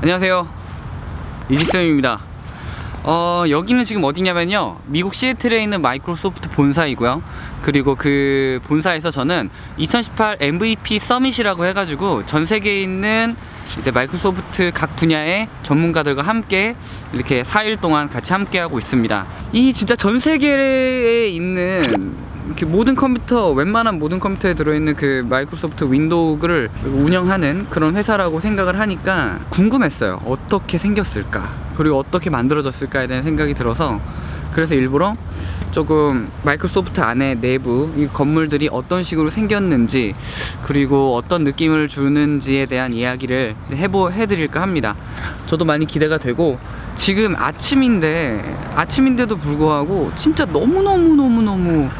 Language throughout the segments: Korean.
안녕하세요. 이지쌤입니다. 어, 여기는 지금 어디냐면요. 미국 시애틀에 있는 마이크로소프트 본사이고요. 그리고 그 본사에서 저는 2018 MVP summit이라고 해가지고 전 세계에 있는 이제 마이크로소프트 각 분야의 전문가들과 함께 이렇게 4일 동안 같이 함께 하고 있습니다. 이 진짜 전 세계에 있는 이렇게 모든 컴퓨터 웬만한 모든 컴퓨터에 들어있는 그 마이크로소프트 윈도우를 운영하는 그런 회사라고 생각을 하니까 궁금했어요. 어떻게 생겼을까? 그리고 어떻게 만들어졌을까에 대한 생각이 들어서 그래서 일부러 조금 마이크로소프트 안에 내부 이 건물들이 어떤 식으로 생겼는지 그리고 어떤 느낌을 주는지에 대한 이야기를 해보 해드릴까 합니다. 저도 많이 기대가 되고 지금 아침인데 아침인데도 불구하고 진짜 너무너무너무너무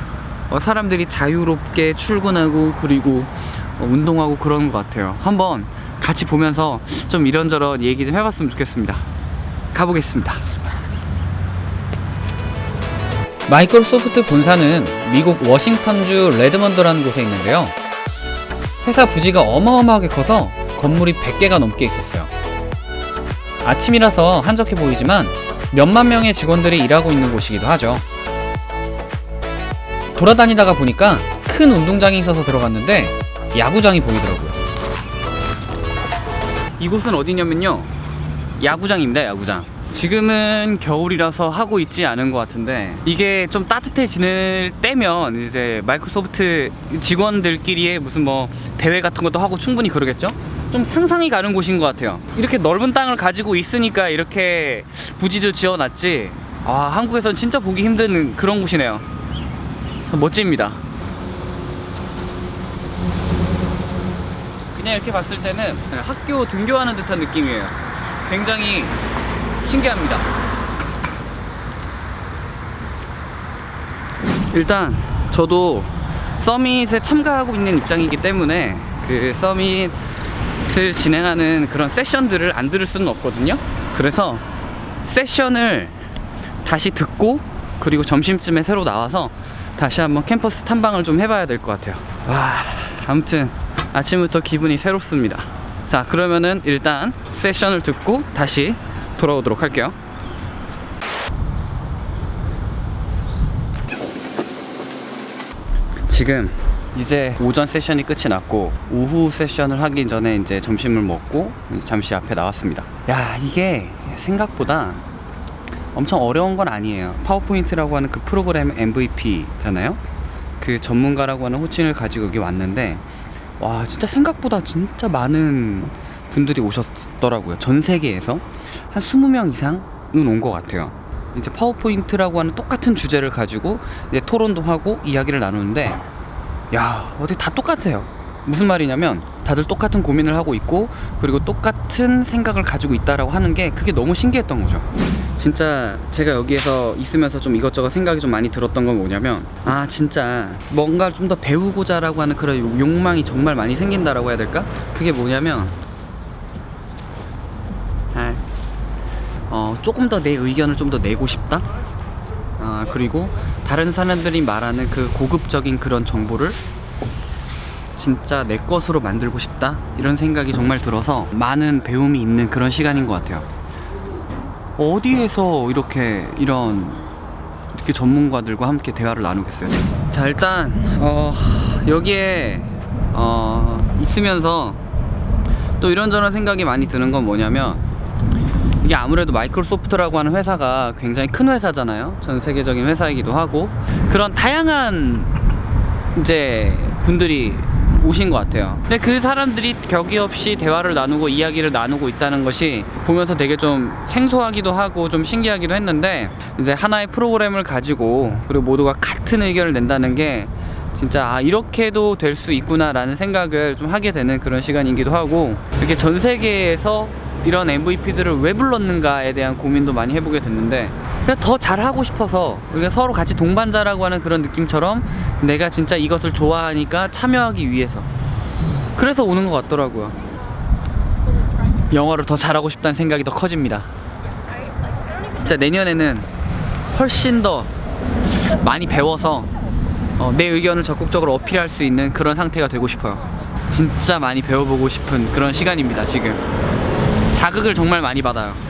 어, 사람들이 자유롭게 출근하고 그리고 어, 운동하고 그런 것 같아요. 한번 같이 보면서 좀 이런저런 얘기 좀 해봤으면 좋겠습니다. 가보겠습니다. 마이크로소프트 본사는 미국 워싱턴주 레드먼드라는 곳에 있는데요. 회사 부지가 어마어마하게 커서 건물이 100개가 넘게 있었어요. 아침이라서 한적해 보이지만 몇만 명의 직원들이 일하고 있는 곳이기도 하죠 돌아다니다가 보니까 큰 운동장이 있어서 들어갔는데 야구장이 보이더라고요. 이곳은 어디냐면요. 야구장입니다 야구장. 지금은 겨울이라서 하고 있지 않은 것 같은데 이게 좀 따뜻해지는 때면 이제 마이크로소프트 직원들끼리의 무슨 뭐 대회 같은 것도 하고 충분히 그러겠죠? 좀 상상이 가는 곳인 것 같아요. 이렇게 넓은 땅을 가지고 있으니까 이렇게 부지도 지어놨지. 아 한국에선 진짜 보기 힘든 그런 곳이네요. 참 멋집니다. 그냥 이렇게 봤을 때는 학교 등교하는 듯한 느낌이에요. 굉장히 신기합니다. 일단 저도 서밋에 참가하고 있는 입장이기 때문에 그 서밋을 진행하는 그런 세션들을 안 들을 수는 없거든요. 그래서 세션을 다시 듣고 그리고 점심쯤에 새로 나와서 다시 한번 캠퍼스 탐방을 좀 해봐야 될 것 같아요. 와. 아무튼 아침부터 기분이 새롭습니다. 자 그러면은 일단 세션을 듣고 다시 돌아오도록 할게요. 지금 이제 오전 세션이 끝이 났고 오후 세션을 하기 전에 이제 점심을 먹고 잠시 앞에 나왔습니다. 야 이게 생각보다 엄청 어려운 건 아니에요. 파워포인트라고 하는 그 프로그램 MVP잖아요? 그 전문가라고 하는 호칭을 가지고 여기 왔는데 와 진짜 생각보다 진짜 많은 분들이 오셨더라고요. 전 세계에서 한 20명 이상은 온 것 같아요. 이제 파워포인트라고 하는 똑같은 주제를 가지고 이제 토론도 하고 이야기를 나누는데 야 어디 다 똑같아요. 무슨 말이냐면 다들 똑같은 고민을 하고 있고 그리고 똑같은 생각을 가지고 있다라고 하는 게 그게 너무 신기했던 거죠 진짜 제가 여기에서 있으면서 좀 이것저것 생각이 좀 많이 들었던 건 뭐냐면 아 진짜 뭔가를 좀더 배우고자 라고 하는 그런 욕망이 정말 많이 생긴다라고 해야 될까? 그게 뭐냐면 아, 어, 조금 더 내 의견을 좀 더 내고 싶다? 아, 그리고 다른 사람들이 말하는 그 고급적인 그런 정보를 진짜 내 것으로 만들고 싶다? 이런 생각이 정말 들어서 많은 배움이 있는 그런 시간인 것 같아요. 어디에서 이렇게 이런 이렇게 전문가들과 함께 대화를 나누겠어요? 자 일단 어, 여기에 어, 있으면서 또 이런저런 생각이 많이 드는 건 뭐냐면 이게 아무래도 마이크로소프트라고 하는 회사가 굉장히 큰 회사잖아요. 전 세계적인 회사이기도 하고. 그런 다양한 이제 분들이 오신 것 같아요. 근데 그 사람들이 격이 없이 대화를 나누고 이야기를 나누고 있다는 것이 보면서 되게 좀 생소하기도 하고 좀 신기하기도 했는데 이제 하나의 프로그램을 가지고 그리고 모두가 같은 의견을 낸다는 게 진짜 아 이렇게도 될 수 있구나 라는 생각을 좀 하게 되는 그런 시간이기도 하고 이렇게 전 세계에서 이런 MVP들을 왜 불렀는가에 대한 고민도 많이 해보게 됐는데 그냥 더 잘하고 싶어서 우리가 서로 같이 동반자라고 하는 그런 느낌처럼 내가 진짜 이것을 좋아하니까 참여하기 위해서. 그래서 오는 것 같더라고요. 영어를 더 잘하고 싶다는 생각이 더 커집니다. 진짜 내년에는 훨씬 더 많이 배워서 어, 내 의견을 적극적으로 어필할 수 있는 그런 상태가 되고 싶어요. 진짜 많이 배워보고 싶은 그런 시간입니다 지금. 자극을 정말 많이 받아요.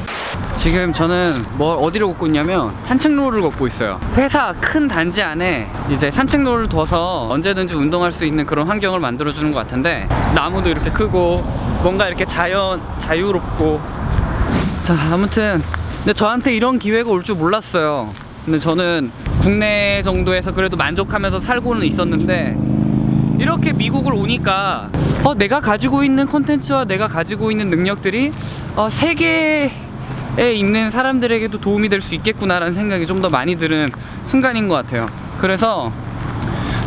지금 저는 뭐 어디를 걷고 있냐면 산책로를 걷고 있어요. 회사 큰 단지 안에 이제 산책로를 둬서 언제든지 운동할 수 있는 그런 환경을 만들어 주는 것 같은데 나무도 이렇게 크고 뭔가 이렇게 자연 자유롭고 자 아무튼 근데 저한테 이런 기회가 올 줄 몰랐어요. 근데 저는 국내 정도에서 그래도 만족하면서 살고는 있었는데 이렇게 미국을 오니까 어, 내가 가지고 있는 컨텐츠와 내가 가지고 있는 능력들이 어, 세계 에 있는 사람들에게도 도움이 될 수 있겠구나라는 생각이 좀 더 많이 드는 순간인 것 같아요. 그래서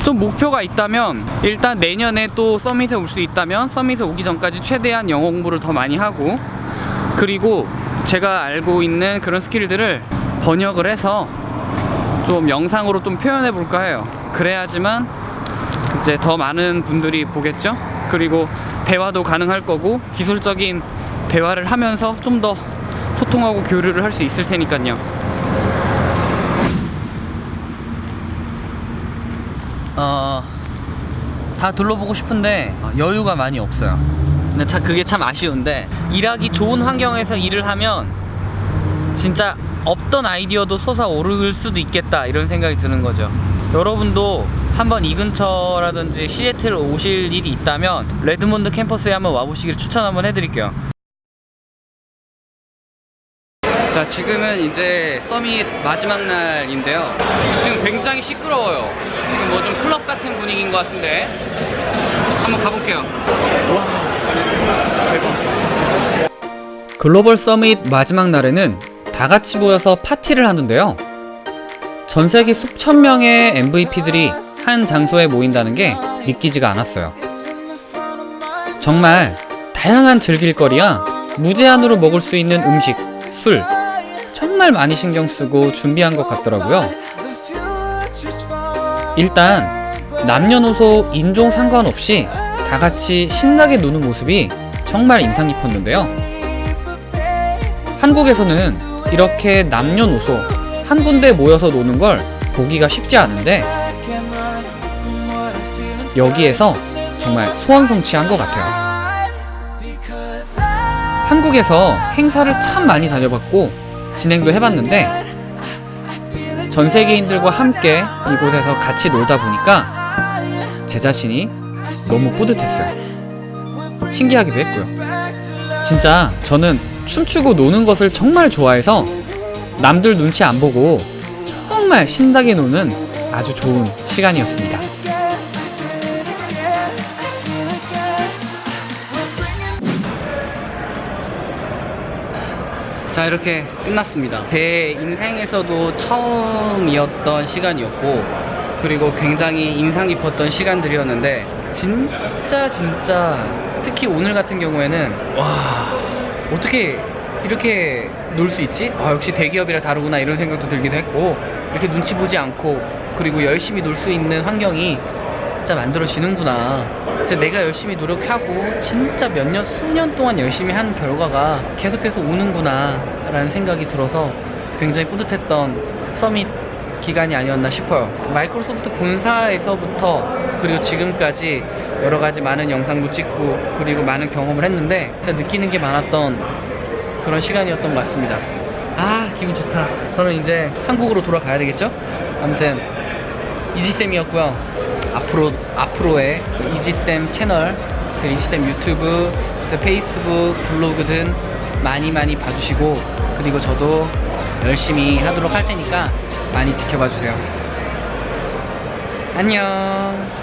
좀 목표가 있다면 일단 내년에 또 서밋에 올 수 있다면 서밋에 오기 전까지 최대한 영어 공부를 더 많이 하고 그리고 제가 알고 있는 그런 스킬들을 번역을 해서 좀 영상으로 좀 표현해 볼까 해요. 그래야지만 이제 더 많은 분들이 보겠죠. 그리고 대화도 가능할 거고 기술적인 대화를 하면서 좀더 소통하고 교류를 할 수 있을 테니까요. 어, 다 둘러보고 싶은데 여유가 많이 없어요. 근데 참 그게 참 아쉬운데 일하기 좋은 환경에서 일을 하면 진짜 없던 아이디어도 솟아오를 수도 있겠다 이런 생각이 드는 거죠. 여러분도 한번 이 근처라든지 시애틀 오실 일이 있다면 레드몬드 캠퍼스에 한번 와보시길 추천 한번 해드릴게요. 자 지금은 이제 summit 마지막 날인데요. 지금 굉장히 시끄러워요. 지금 뭐 좀 클럽 같은 분위기인 것 같은데 한번 가볼게요. 글로벌 서밋 마지막 날에는 다 같이 모여서 파티를 하는데요. 전 세계 수천 명의 MVP들이 한 장소에 모인다는 게 믿기지가 않았어요. 정말 다양한 즐길거리야 무제한으로 먹을 수 있는 음식, 술 정말 많이 신경 쓰고 준비한 것 같더라고요. 일단 남녀노소 인종 상관없이 다 같이 신나게 노는 모습이 정말 인상 깊었는데요. 한국에서는 이렇게 남녀노소 한 군데 모여서 노는 걸 보기가 쉽지 않은데 여기에서 정말 소원성취한 것 같아요. 한국에서 행사를 참 많이 다녀봤고 진행도 해봤는데 전 세계인들과 함께 이곳에서 같이 놀다 보니까 제 자신이 너무 뿌듯했어요. 신기하기도 했고요. 진짜 저는 춤추고 노는 것을 정말 좋아해서 남들 눈치 안 보고 정말 신나게 노는 아주 좋은 시간이었습니다. 자 이렇게 끝났습니다 제 인생에서도 처음이었던 시간이었고 그리고 굉장히 인상 깊었던 시간들이었는데 진짜 진짜 특히 오늘 같은 경우에는 와 어떻게 이렇게 놀 수 있지? 아 역시 대기업이라 다르구나 이런 생각도 들기도 했고 이렇게 눈치 보지 않고 그리고 열심히 놀 수 있는 환경이 진짜 만들어 지는구나. 진짜 내가 열심히 노력하고 진짜 몇 년, 수년 동안 열심히 한 결과가 계속해서 오는구나 라는 생각이 들어서 굉장히 뿌듯했던 서밋 기간이 아니었나 싶어요. 마이크로소프트 본사에서부터 그리고 지금까지 여러 가지 많은 영상도 찍고 그리고 많은 경험을 했는데 진짜 느끼는 게 많았던 그런 시간이었던 것 같습니다. 아 기분 좋다. 저는 이제 한국으로 돌아가야 되겠죠? 아무튼 이지쌤이었고요 앞으로 앞으로의 이지쌤 채널, 그 이지쌤 유튜브, 그 페이스북, 블로그 등 많이 많이 봐주시고 그리고 저도 열심히 하도록 할 테니까 많이 지켜봐 주세요. 안녕.